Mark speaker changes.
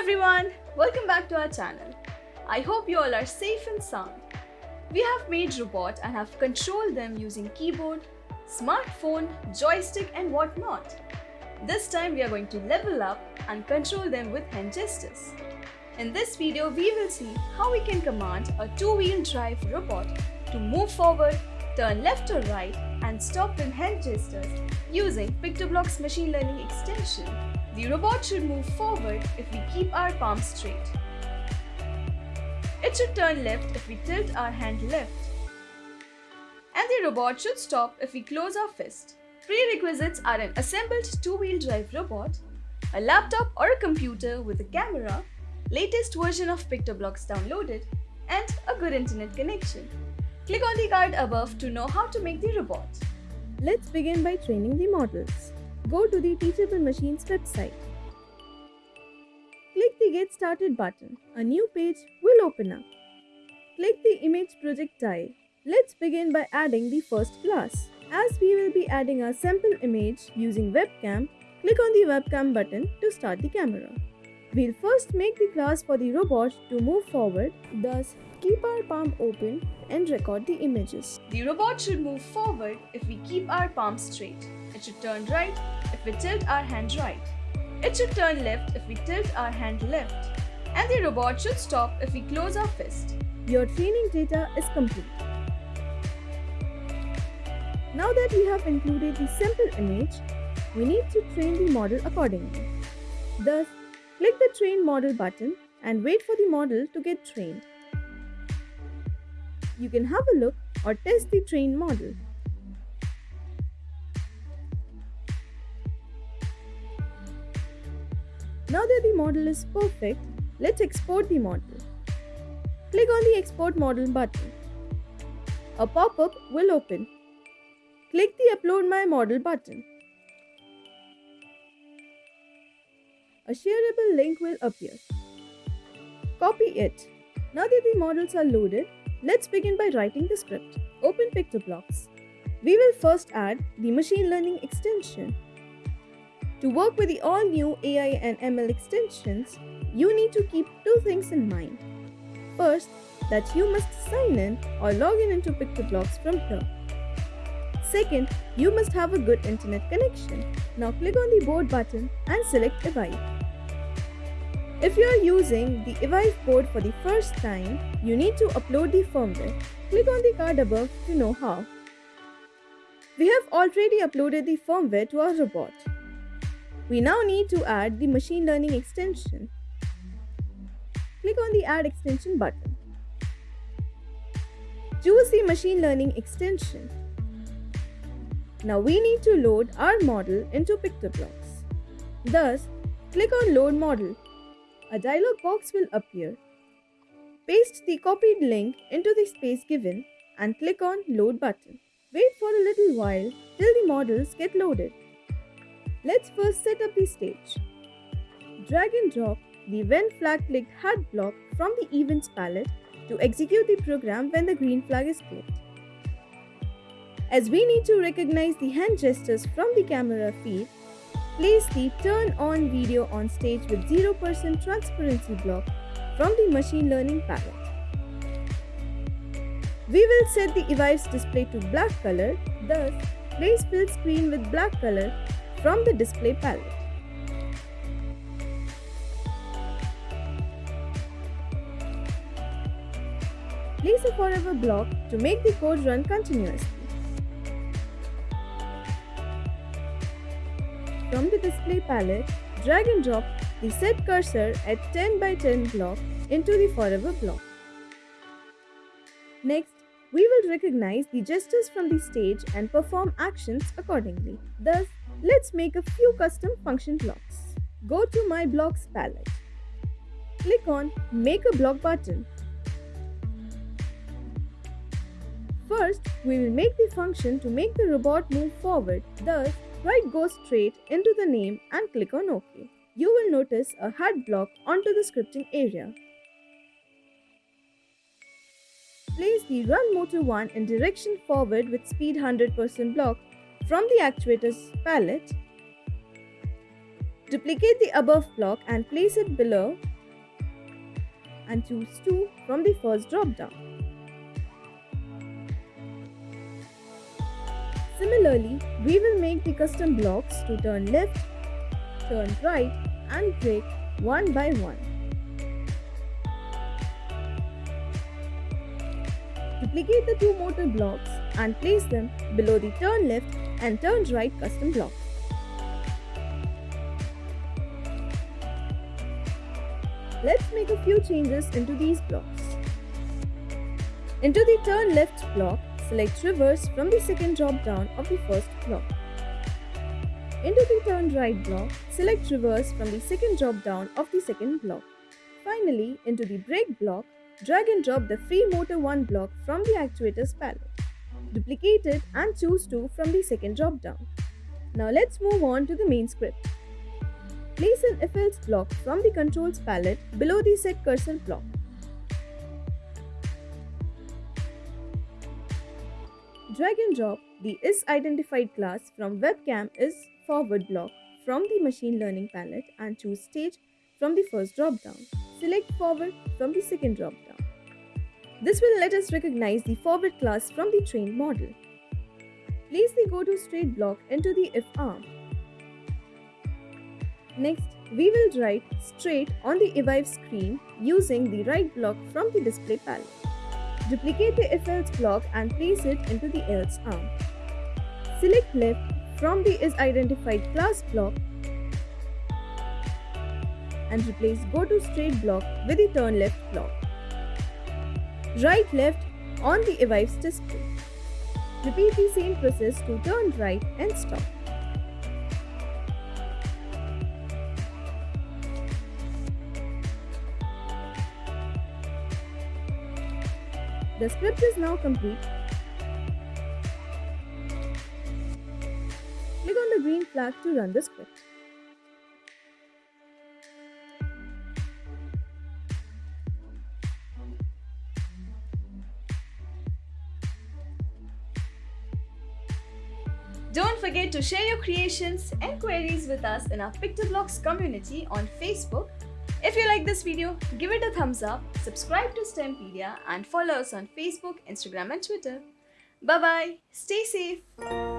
Speaker 1: everyone, welcome back to our channel. I hope you all are safe and sound. We have made robots and have controlled them using keyboard, smartphone, joystick and whatnot. This time we are going to level up and control them with hand gestures. In this video, we will see how we can command a two-wheel drive robot to move forward, turn left or right and stop with hand gestures using PictoBlox machine learning extension. The robot should move forward if we keep our palms straight. It should turn left if we tilt our hand left. And the robot should stop if we close our fist. Prerequisites are an assembled two-wheel drive robot, a laptop or a computer with a camera, latest version of PictoBlox downloaded, and a good internet connection. Click on the card above to know how to make the robot.
Speaker 2: Let's begin by training the models. Go to the Teachable Machines website. Click the Get Started button. A new page will open up. Click the Image Project tile. Let's begin by adding the first class. As we will be adding a sample image using webcam, click on the webcam button to start the camera. We'll first make the class for the robot to move forward, thus keep our palm open and record the images.
Speaker 1: The robot should move forward if we keep our palm straight. It should turn right if we tilt our hand right. It should turn left if we tilt our hand left. And the robot should stop if we close our fist.
Speaker 2: Your training data is complete. Now that we have included the sample image, we need to train the model accordingly. Thus, click the Train Model button and wait for the model to get trained. You can have a look or test the trained model. Now that the model is perfect, let's export the model. Click on the Export Model button. A pop-up will open. Click the Upload My Model button. A shareable link will appear. Copy it. Now that the models are loaded, let's begin by writing the script. Open PictoBlox. We will first add the machine learning extension. To work with the all new AI and ML extensions, you need to keep two things in mind. First, that you must sign in or log in into PictoBlox from here. Second, you must have a good internet connection. Now click on the board button and select Evive. If you are using the Evive board for the first time, you need to upload the firmware. Click on the card above to know how. We have already uploaded the firmware to our robot. We now need to add the machine learning extension. Click on the Add Extension button. Choose the machine learning extension. Now we need to load our model into PictoBlox. Thus, click on Load Model. A dialog box will appear. Paste the copied link into the space given and click on Load button. Wait for a little while till the models get loaded. Let's first set up the stage. Drag and drop the When Flag Clicked Hat block from the Events palette to execute the program when the green flag is clicked. As we need to recognize the hand gestures from the camera feed, place the Turn On Video on Stage with 0% Transparency block from the Machine Learning palette. We will set the Evive's display to black color, thus place fill screen with black color from the display palette. Place a forever block to make the code run continuously. From the display palette, drag and drop the set cursor at 10 by 10 block into the forever block. Next, we will recognize the gestures from the stage and perform actions accordingly. Thus, let's make a few custom function blocks. Go to My Blocks palette. Click on Make a Block button. First, we will make the function to make the robot move forward. Thus, write go straight into the name and click on OK. You will notice a hat block onto the scripting area. Place the Run Motor 1 in direction forward with speed 100% block from the actuator's palette. Duplicate the above block and place it below and choose 2 from the first drop-down. Similarly, we will make the custom blocks to turn left, turn right and brake one by one. Duplicate the two motor blocks and place them below the turn left and turn right custom block. Let's make a few changes into these blocks. Into the turn left block, select reverse from the second drop down of the first block. Into the turn right block, select reverse from the second drop down of the second block. Finally, into the brake block, drag and drop the free motor 1 block from the actuators palette. Duplicate it and choose 2 from the second drop down. Now let's move on to the main script. Place an if else block from the controls palette below the set cursor block. Drag and drop the is identified class from webcam is forward block from the machine learning palette and choose stage from the first drop down. Select forward from the second drop down. This will let us recognize the forward class from the trained model. Place the go to straight block into the if arm. Next, we will write straight on the evive screen using the write block from the display palette. Duplicate the if else block and place it into the else arm. Select left from the is identified class block and replace go to straight block with the turn left block. Write left on the evives display. Repeat the same process to turn right and stop. The script is now complete. Click on the green flag to run the script.
Speaker 1: Don't forget to share your creations and queries with us in our PictoBlox community on Facebook. If you like this video, give it a thumbs up, subscribe to STEMpedia and follow us on Facebook, Instagram and Twitter. Bye bye, stay safe.